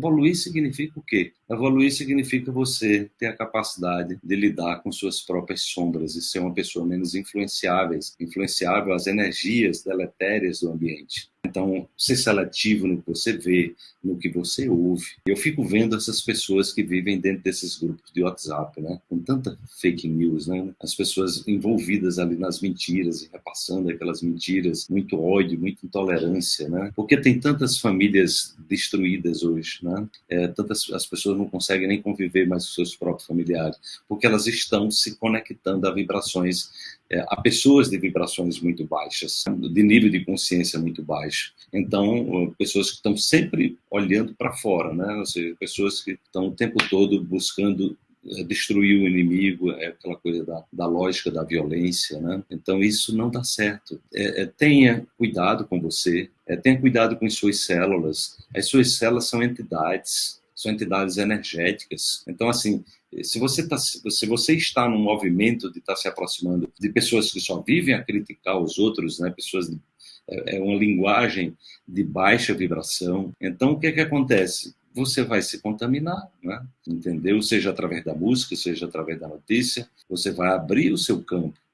Evoluir significa o quê? Evoluir significa você ter a capacidade de lidar com suas próprias sombras e ser uma pessoa menos influenciável, influenciável às energias deletérias do ambiente. Então, ser seletivo no que você vê, no que você ouve. Eu fico vendo essas pessoas que vivem dentro desses grupos de WhatsApp, né? Com tanta fake news, né? As pessoas envolvidas ali nas mentiras e repassando aquelas mentiras, muito ódio, muita intolerância, né? Porque tem tantas famílias destruídas hoje, né? É, tantas as pessoas não conseguem nem conviver mais com seus próprios familiares, porque elas estão se conectando a vibrações é, a pessoas de vibrações muito baixas, de nível de consciência muito baixo. Então, pessoas que estão sempre olhando para fora, né? Ou seja, pessoas que estão o tempo todo buscando é, destruir o inimigo, é aquela coisa da, da lógica da violência, né? Então isso não dá certo. É, é, tenha cuidado com você, é, tenha cuidado com as suas células. As suas células são entidades, são entidades energéticas. Então assim, se você, tá, se você está num movimento de estar tá se aproximando de pessoas que só vivem a criticar os outros, né, pessoas de, é, é uma linguagem de baixa vibração, então o que é que acontece? Você vai se contaminar, né? entendeu? Seja através da música, seja através da notícia, você vai abrir o seu campo